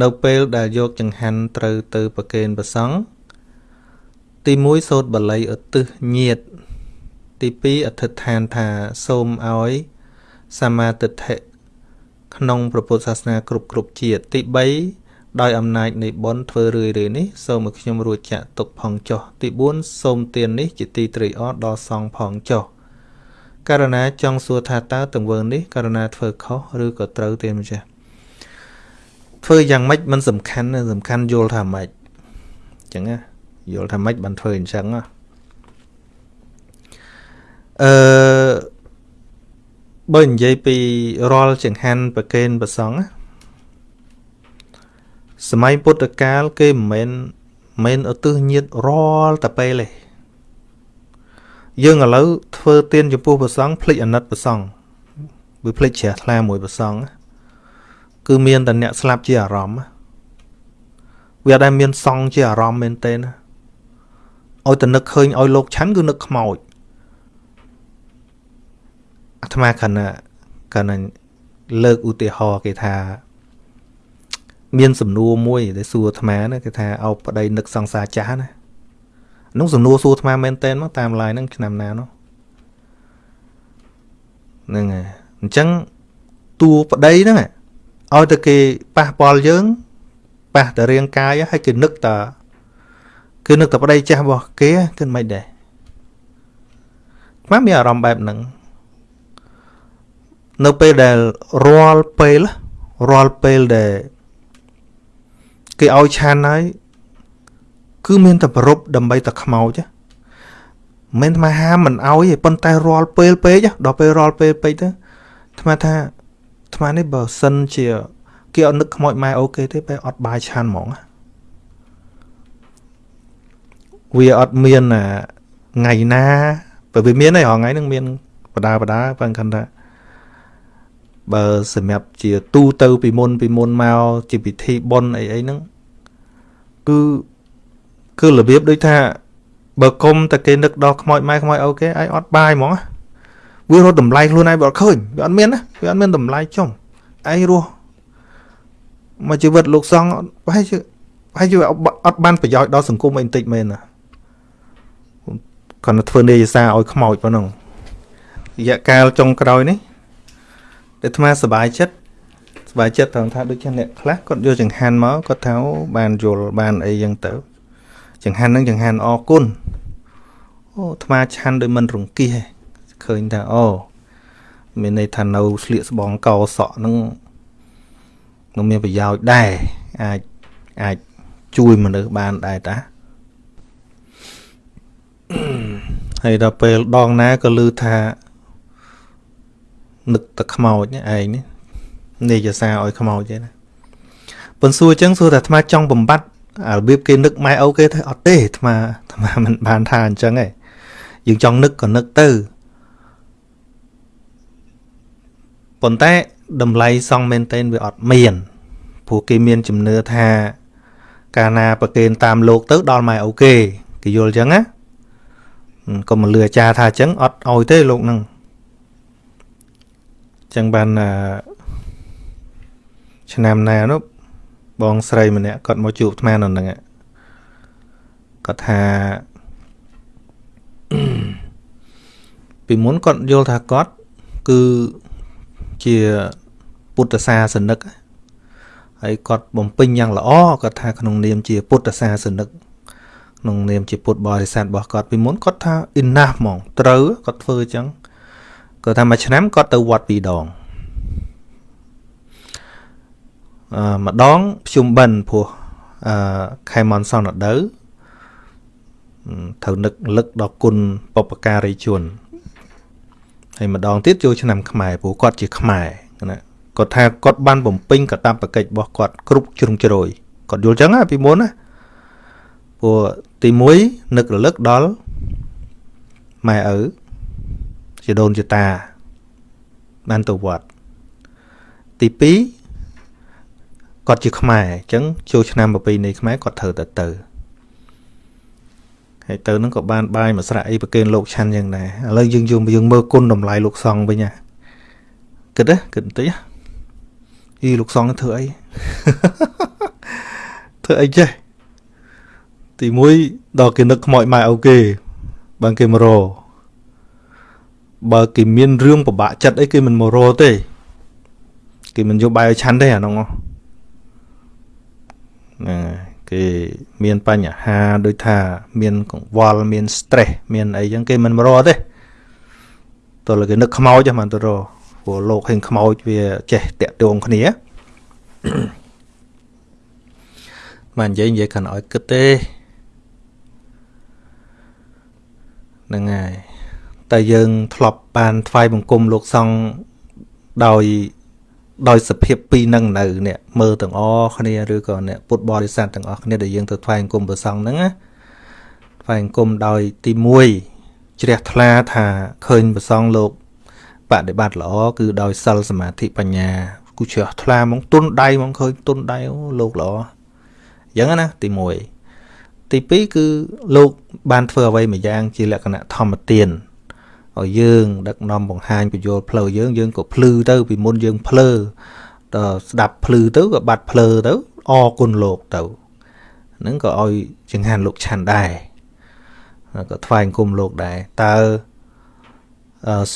នៅពេលដែលយកចង្ហាន់ត្រូវទៅប្រគេនព្រះសង្ឃទី1សូត្របល័យឧទ្ទិសញាត ទី2អធិដ្ឋានថាសូមឲ្យសម្មាទិដ្ឋិក្នុងព្រះពុទ្ធសាសនាគ្រប់គ្រប់ជាតិទី3ដោយអំណាចនៃបុណ្យធ្វើរឿយរឿយនេះសូមឲ្យខ្ញុំរួចចាក់ទុកផងចុះទី4សូមទាននេះជាទីត្រេកអរដល់សង្ឃផងចុះករណាចង់សួរថាតើទង្វើនេះករណាធ្វើខុសឬក៏ត្រូវទេម្ចាស់ ធ្វើយ៉ាងម៉េចមិនសំខាន់សំខាន់យល់ថាម៉េចអញ្ចឹងណាយល់ថាម៉េចបានធ្វើអញ្ចឹងណាអឺបើនិយាយពីរាល់ចង្ហាន់ប្រកេនប្រសងសម័យពុទ្ធកាលគេមិនមែនមិនឧទ្ទិសញាតរាល់តែពេលទេយើងឥឡូវធ្វើទានចំពោះប្រសងភ្លេចអាណិតប្រសងវាភ្លេចជ្រះថ្លាមួយប្រសង គឺមានតែអ្នកស្លាប់ជាអារម្មណ៍វាអត់ដែលមានសង់ជាអារម្មណ៍មែនទេណាឲ្យតែនឹកឃើញឲ្យលោកឆាន់គឺនឹកខ្មោចអាត្មាគណៈកណ្ណលើកឧទាហរណ៍គេថា មានសំណួរមួយដែលសួរអាត្មាណាគេថាអោបប្តីនឹកសង្សារចាស់ណានោះសំណួរសួរអាត្មាមែនតើមកតាមឡាយហ្នឹងឆ្នាំណានោះហ្នឹងហើយអញ្ចឹងតួប្តីហ្នឹង ឲ្យតែគេប៉ះពាល់យើងប៉ះតែរាងកាយហើយគេនឹកតាគឺនឹកតែប្តីចាស់របស់គេគឺមិនដែរខ្ញុំមានអារម្មណ៍បែបហ្នឹងនៅពេលដែលរាល់ពេលរាល់ពេលដែលគេឲ្យឆានហើយគឺមានតែប្រពដើម្បីតែខ្មោចមិនថាហាមមិនឲ្យទេប៉ុន្តែរាល់ពេលពេកដល់ពេលរាល់ពេលពេកទៅថ្មថា ថ្មនេះបើសិនជាគេអត់នឹកខ្មោចម៉ែអូគេទេបែរអត់បាយឆានហ្មងវាអត់មានថ្ងៃណាបើវាមានហើយរហងៃនឹងមានបដាបដាបើគិតថាបើសម្រាប់ជាទូទៅពីមុនពីមុនមកជាពិធីបុណ្យអីអីហ្នឹងគឺគឺរបៀបដូចថាបើគុំតែគេនឹកដល់ខ្មោចម៉ែខ្មោចអូគេឯងអត់បាយហ្មង វារត់តម្លៃខ្លួនឯងបើអត់ឃើញវាអត់មានណាវាអត់មានតម្លៃចំឯងរស់មកជីវិតលោកសង្ឃប្រហែលជាប្រហែលជាអត់បានប្រយោជន៍ដល់សង្គមអីបន្តិចមែនណាគាត់ទៅធ្វើនាយសាឲ្យខ្មោចប៉ុណ្ណឹងរយៈកាលចុងក្រោយនេះដែលអាត្មាសบายចិត្តសบายចិត្តត្រង់ថាដូចជាអ្នកខ្លះគាត់យកចង្ហាន់មកគាត់ថាបានយល់បានអីយ៉ាងទៅចង្ហាន់ហ្នឹងចង្ហាន់អរគុណអូអាត្មាឆាន់ដោយមិនរង្គៀស ឃើញថាអូមានន័យថានៅស្លៀកស្បង់កោសក់ហ្នឹងនឹងមានប្រយោជន៍ដែរអាចអាចជួយមនុស្សបានដែរតាហើយដល់ពេលដងណាក៏ឮថានឹកតែខ្មោចឯងនេះនេយសាឲ្យខ្មោចទេណាប៉ុន្តែសួរអញ្ចឹងសួរតែអាត្មាចង់បំបត្តិរបៀបគេនឹកម៉ែអូគេថាអត់ទេអាត្មាអាត្មាមិនបានថាអញ្ចឹងទេយើងចង់នឹកក៏នឹកទៅ ប៉ុន្តែតម្លៃសង់មែនទែនវាអត់មានព្រោះគេមានជំនឿថាកាលណាប្រគេនតាមលោកទៅដល់ម៉ែអូគេគេយល់អញ្ចឹងណាកុំមកលឺអាចារ្យថាអញ្ចឹងអត់ឲ្យទេលោកនឹងចឹងបានឆ្នាំណានោះបងស្រីម្នាក់គាត់មកជួបអាត្មានៅហ្នឹងគាត់ថាពីមុនគាត់យល់ថាគាត់គឺ ជាពុទ្ធសាសនិកហើយគាត់បំពេញយ៉ាងល្អគាត់ថាក្នុងនាមជាពុទ្ធសាសនិកក្នុងនាមជាពុទ្ធបរិស័ទរបស់គាត់ពីមុនគាត់ថា enough ហ្មងត្រូវគាត់ធ្វើអញ្ចឹងគាត់ថាមួយឆ្នាំគាត់ទៅវត្តពីរដងអឺម្ដងភ្ជុំបិណ្ឌព្រោះអឺខែមនសនដៅត្រូវនឹកលឹកដល់គុណបពការីជន ហើយម្ដងទៀតចូលឆ្នាំខ្មែរព្រោះគាត់ជាខ្មែរណាគាត់ថាគាត់បានបំពេញកតបកិច្ចរបស់គាត់គ្រប់ជ្រុងជ្រោយគាត់យល់ចឹងណាពីមុនណាព្រោះទី1នឹករលឹកដល់ម៉ែឪជាដូនជាតាបានទៅវត្តទី2គាត់ជាខ្មែរអញ្ចឹងចូលឆ្នាំប្រពៃណីខ្មែរគាត់ត្រូវតែទៅ ហើយទៅនឹងក៏បានបាយមួយស្រាក់អីប្រគេនលោកឆាន់យ៉ាងដែរឥឡូវយើងយើងយើងមើលគុណតម្លៃលោកសង្ឃវិញណាគិតណាគិតបន្តិចអីលោកសង្ឃធ្វើអីធ្វើអីចេះទី1ដល់គេនឹកខ្មោចម៉ែអូគេបើគេមករបើគេមានរឿងពិបាកចិត្តអីគេមិនមករទេគេមិនយកបាយឲ្យឆាន់ទេអានោះហ្នឹង គេមានបញ្ហាដូចថា មានកង្វល់មាន stress មានអីចឹងគេមិនមករទេតើគេនឹកខ្មោចហ្នឹងមិនទៅរព្រោះលោកឃើញខ្មោចវាចេះតាក់ទងគ្នាមិននិយាយនិយាយកាន់ឲ្យគិតទេហ្នឹងហើយតែយើងធ្លាប់បានថ្វាយបង្គំលោកសង្ឃដោយ ដោយសភាពពីរនឹងនៅអ្នកមើលទាំងអស់គ្នាឬក៏អ្នកពុទ្ធបរិស័ទទាំងអស់គ្នាដែលយើងទៅថ្វាយបង្គំព្រះសង្ឃហ្នឹងណាថ្វាយបង្គំដោយទី1ជ្រះថ្លាថាឃើញព្រះសង្ឃលោកបដិបត្តិល្អគឺដោយសិលសមាធិបញ្ញាគូជ្រះថ្លាហ្មងទុនដៃហ្មងឃើញទុនដៃអូលោកល្អអញ្ចឹងណាទី1ទី2គឺលោកបានធ្វើអ្វីមួយយ៉ាងជាលក្ខណៈធម្មទាន ឲ្យយើង ដឹកនាំបង្ហាញពយល់ផ្លូវយើងយើងក៏ភ្លឺទៅ ពីមុនយើងភ្លើដល់ស្ដាប់ភ្លឺទៅក៏បាត់ភ្លើទៅអរគុណលោកទៅហ្នឹងក៏ឲ្យចង្ហាន់លោកឆាន់ដែរក៏ថ្វាយអង្គមលោកដែរតើ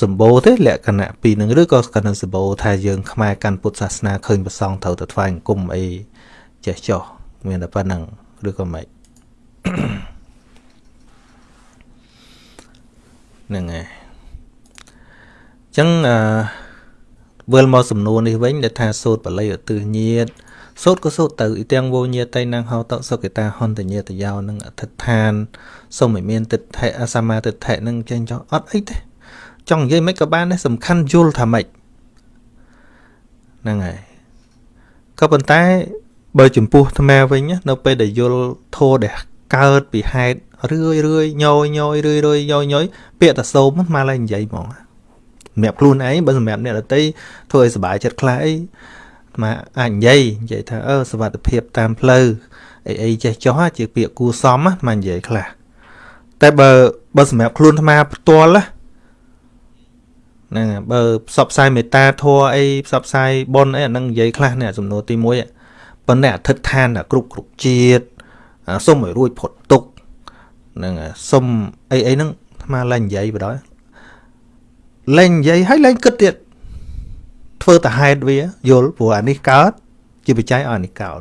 សម្បូរទេលក្ខណៈពីរនឹងឬក៏កណ្ដឹងសម្បូរថាយើងខ្មែរកាន់ពុទ្ធសាសនាឃើញប្រសងត្រូវទៅថ្វាយអង្គមអីចេះចោះមានតែប៉ុណ្្នឹងឬក៏មិនហ្នឹងហើយ ចឹងអឺវិលមកសំណួរនេះវិញដែលថាសូត្របល័យឧទ្ទិសញាតសូត្រក៏សូត្រទៅអ៊ីទាំងវោញាតៃណាងហោតសុគិតាហន្តញាតយោនឹងអធិដ្ឋានសូមឲ្យមានទិដ្ឋិអសមាទិដ្ឋិនឹងចេញចោះអត់អីទេចង់និយាយមិនក៏បានដែរសំខាន់យល់ថាម៉េចហ្នឹងហើយក៏ប៉ុន្តែបើចំពោះអាត្មាវិញនៅពេលដែលយល់ធោដែលកើតពីហេតុរឿយរឿយញយញយរឿយរឿយញយញយពាក្យតែសូមមកឡើយនិយាយហ្មង សម្រាប់ខ្លួនឯងបើសម្រាប់អ្នកដទៃធ្វើឲ្យសុបាយចិត្តខ្លះអីមកអាចនិយាយនិយាយថាអឺសវត្ថភាពតាមផ្លូវអីអីចេះចោះជាពាក្យគួសមមកនិយាយខ្លះតែបើបើសម្រាប់ខ្លួនអាត្មាផ្ទាល់ហ្នឹងបើផ្សព្វផ្សាយមេត្តាធម៌អីផ្សព្វផ្សាយបុណ្យអីអានឹងនិយាយខ្លះនេះសំណួរទី1ប៉ុន្តែអធិដ្ឋានគ្រប់គ្រប់ជាតិសុំឲ្យរួចផុតទុកហ្នឹងសុំអីអីហ្នឹងអាត្មាឡើងនិយាយបដ ாய் លែងនិយាយហើយលែងគិតទៀតធ្វើតែហេតុវាយល់ព្រោះអានេះកើតជាបច្ច័យឲ្យអានេះកើត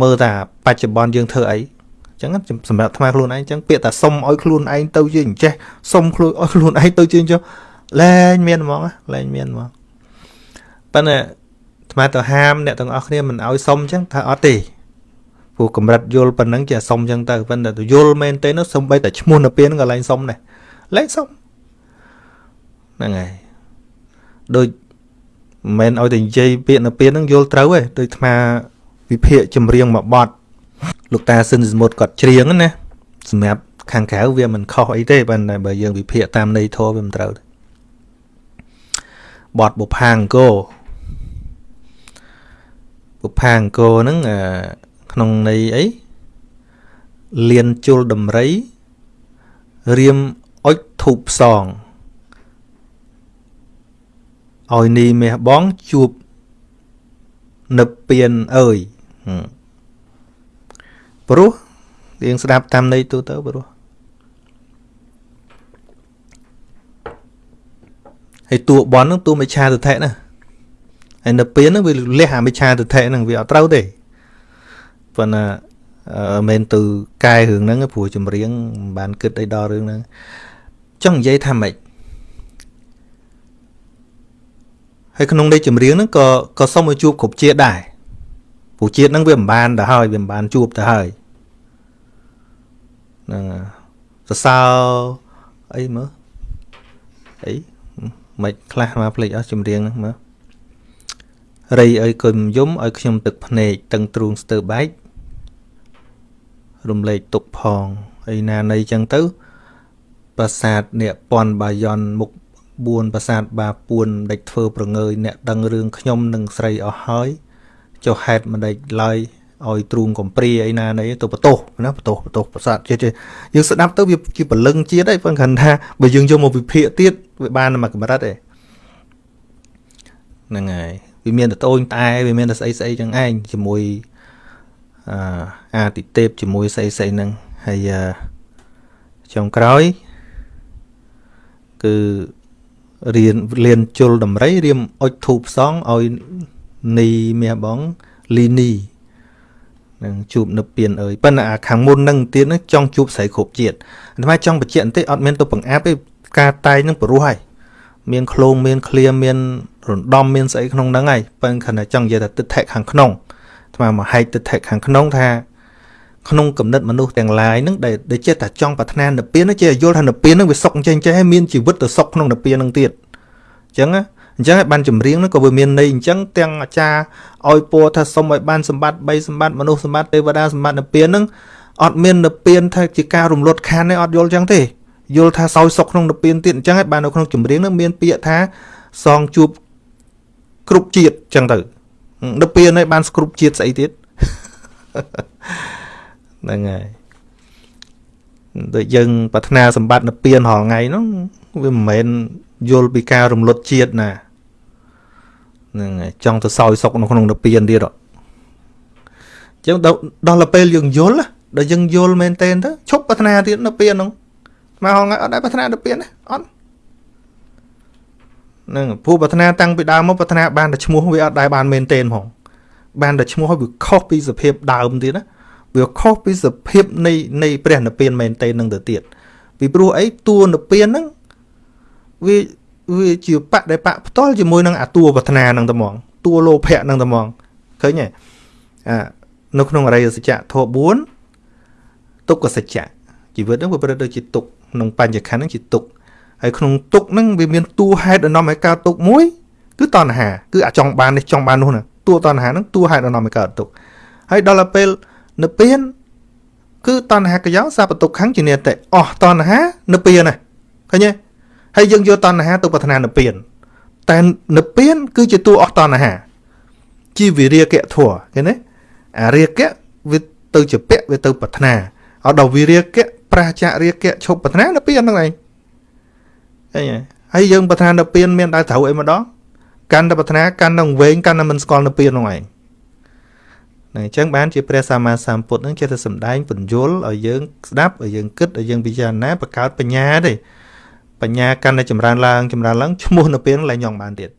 មើលថាបច្ចុប្បន្នយើងធ្វើអីអញ្ចឹងសម្រាប់ថ្មខ្លួនឯងអញ្ចឹងពាក្យថាសុំឲ្យខ្លួនឯងទៅជាអញ្ចេះសុំខ្លួនឲ្យខ្លួនឯងទៅជាអញ្ចឹងលែងមានហ្មងលែងមានហ្មងប៉ុន្តែថ្មទៅហាមអ្នកទាំងអស់គ្នាមិនឲ្យសុំអញ្ចឹងថាអត់ទេព្រោះកម្រិតយល់ប៉ុណ្ណឹងជាសុំអញ្ចឹងទៅប៉ុន្តែទៅយល់មែនទេនោះសំបីតែឈ្មោះនៅពេលហ្នឹងក៏លែងសុំដែរលែងសុំ ហ្នឹងហើយដូចមិនមែនឲ្យតែនិយាយពាក្យនៅពេលហ្នឹងយល់ត្រូវទេដូចអាវិភាកចម្រៀងមួយបទលោកតាស៊ិនសមុទ្រគាត់ច្រៀងណាសម្រាប់ខាងក្រៅវាមិនខុសអីទេប៉ុន្តែបើយើងវិភាគតាមន័យធម៌វាមិនត្រូវទេបទបុផាអង្គរបុផាអង្គរហ្នឹងក្នុងន័យអីលៀនជុលដំរីរៀមអុចធូបផ្សង ឲ្យនីមាសបងជួបនឹកពៀនអើយព្រោះរៀងស្ដាប់តាមន័យទូទៅព្រោះហើយតួបនហ្នឹងតួមិឆាទិដ្ឋិណាហើយនៅពៀនហ្នឹងវាលះអាមិឆាទិដ្ឋិហ្នឹងវាអត់ត្រូវទេប៉ុន្តែមិនទៅកែរឿងហ្នឹងព្រោះចម្រៀងមិនបានគិតអីដល់រឿងហ្នឹងចង់និយាយថាម៉េច ហើយក្នុងន័យចម្រៀងហ្នឹងក៏ក៏សុំឲ្យជួបគ្រប់ជាតិដែរព្រោះជាតិហ្នឹងវាមិនបានទៅហើយវាមិនបានជួបទៅហើយហ្នឹងសរសើរអីមើលអីមិនខ្លះមកភ្លេចអស់ចម្រៀងហ្នឹងមើលរៃអើយគុំយំឲ្យខ្ញុំទឹកភ្នែកតឹងទ្រូងស្ទើបែករំលែកទុកផងអីណានៃចឹងទៅប្រាសាទអ្នកពន់បាយ័នមុខ 4ប្រាសាទបាពួនដេចធ្វើប្រងើយអ្នកដឹងរឿងខ្ញុំនិងស្រីអស់ហើយចុះហេតុមិនដេចឡើយឲ្យទ្រូងកំព្រាអីណានៃទៅបតោសណាបតោសបតោសប្រាសាទជាតិយើងស្ដាប់ទៅវាជាពលឹងជាតិហើយប៉ុន្តែគាត់ថាបើយើងយកមកវិភាគទៀតវាបានមកកម្រិតឯហ្នឹងហើយវាមានតែតូនតែវាមានតែស្អីស្អីចឹងឯងជាមួយអអាទិទេពជាមួយស្អីស្អីហ្នឹងហើយចុងក្រោយគឺ រៀនលៀនជុលដំរីរៀមអុចធូបផ្សងឲ្យនីមាសបងលីនីនឹងជួបនៅពៀនអើយប៉ុន្តែអាខាងមុននឹងទៀតនឹងចង់ជួបស្រីគ្រប់ជាតិអាត្មាចង់បញ្ជាក់បន្តិចអត់មានទៅបង្អាប់ទេការតែងនឹងព្រោះហើយមានឃ្លោងមានឃ្លាមានរំដំមានស្អីក្នុងហ្នឹងហើយប៉ុន្តែគ្រាន់តែចង់និយាយថាទឹកថែខាងក្នុងអាត្មាមកហែកទឹកថែខាងក្នុងថា ក្នុងគំនិតមនុស្សទាំងឡាយហ្នឹងដែលដែលចិត្តតែចង់ប្រាថ្នានិព្វានហ្នឹងជាយល់ថានិព្វានហ្នឹងវាសុខចេះចេះមានជីវិតទៅសុខក្នុងនិព្វានហ្នឹងទៀតអញ្ចឹងណាអញ្ចឹងបានចម្រៀងហ្នឹងក៏វាមានន័យអញ្ចឹងទាំងអាចារ្យឲ្យពោថាសុំឲ្យបានសម្បត្តិ3សម្បត្តិមនុស្សសម្បត្តិទេវតាសម្បត្តិនិព្វានហ្នឹងអត់មាននិព្វានថាជាការរំលត់ខានទេអត់យល់អញ្ចឹងទេយល់ថាសោយសុខក្នុងនិព្វានទៀតអញ្ចឹងហើយបាននៅក្នុងចម្រៀងហ្នឹងមានពាក្យថាសងជួបគ្រប់ជាតិអញ្ចឹងទៅនិព្វានហើយបានស្គ្រប់ជាតិស្អីទៀត ហ្នឹងហើយដូចយើងប្រាថ្នាសម្បត្តិនិព្វានរាល់ថ្ងៃហ្នឹងវាមិនមែនយល់ពីការរំលត់ជាតិណាហ្នឹងហើយចង់ទៅសោយសុកនៅក្នុងនិព្វានទៀតអញ្ចឹងដល់ពេលយើងយល់ដល់យើងយល់មែនតើទៅឈប់ប្រាថ្នាទៀតនិព្វានហ្នឹងមកហងៃអត់ដែរប្រាថ្នានិព្វានណាអត់ហ្នឹងពូប្រាថ្នាតាំងពីដើមមកប្រាថ្នាបានតែឈ្មោះវាអត់ដែរបានមែនតេនហ្មងបានតែឈ្មោះឲ្យវាខុសពីសភាពដើមទៀតណា វាខុសពីសភាពនៃនៃព្រះនិព្វានមែនតេននឹងទៅទៀតពីព្រោះអីតួនិព្វានហ្នឹងវាវាជាបៈដែលបៈផ្ទាល់ជាមួយនឹងអាតួប្រាថ្នានឹងតែហ្មងតួលោភៈនឹងតែហ្មងឃើញទេអានៅក្នុងអរិយសច្ចៈធម៌4ទុក្ខសច្ចៈជីវិតហ្នឹងវាប្រព្រឹត្តដូចជាទុក្ខក្នុងបញ្ញខណ្ឌហ្នឹងជាទុក្ខហើយក្នុងទុក្ខហ្នឹងវាមានតួហេតុដែលនាំឲ្យកើតទុក្ខមួយគឺតណ្ហាគឺអាចង់បាននេះចង់បាននោះណាតួតណ្ហាហ្នឹងតួហេតុដែលនាំឲ្យកើតទុក្ខហើយដល់ទៅពេល និព្វានគឺតណ្ហាកយោសពទុក្ខំជានិតិអស់តណ្ហានិព្វានណាឃើញទេហើយយើងយកតណ្ហាទៅប្រាថ្នានិព្វានតែនិព្វាន គឺជាតួអស់តណ្ហា ជាវិរិយកៈធัวឃើញទេអារិយកៈវាទៅជាពៈវាទៅប្រាថ្នាអត់ដល់វិរិយកៈប្រះចរិយកៈឈប់ប្រាថ្នានិព្វានហ្នឹងឯងឃើញហើយយើងប្រាថ្នានិព្វានមានដែរត្រូវអីម្ដងកាន់តែប្រាថ្នាកាន់តែវែងកាន់តែមិនស្គាល់និព្វានហ្នឹងឯង ហ្នឹងអញ្ចឹងបានជាព្រះសម្មាសម្ពុទ្ធនឹងចេះតែសំដែងពន្យល់ឲ្យយើងស្ដាប់ឲ្យយើងគិតឲ្យយើងពិចារណាបង្កើតបញ្ញាទេបញ្ញាកាន់តែចម្រើនឡើងចម្រើនឡើងឈ្មោះនៅពេលឡើងញងបានទៀត